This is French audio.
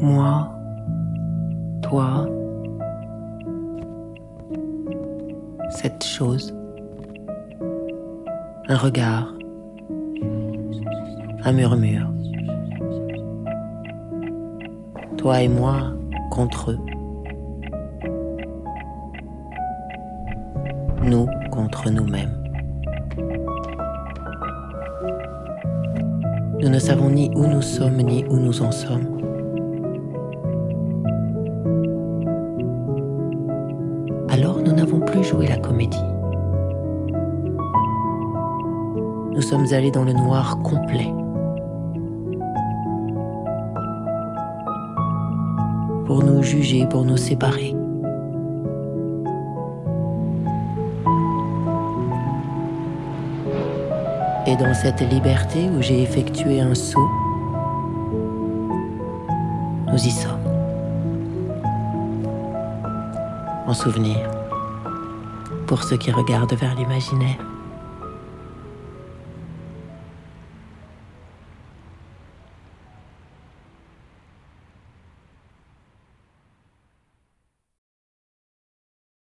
moi, toi, cette chose, un regard, un murmure. Toi et moi contre eux. Nous contre nous-mêmes. Nous ne savons ni où nous sommes ni où nous en sommes. Plus joué la comédie. Nous sommes allés dans le noir complet. Pour nous juger, pour nous séparer. Et dans cette liberté où j'ai effectué un saut, nous y sommes. En souvenir, pour ceux qui regardent vers l'imaginaire.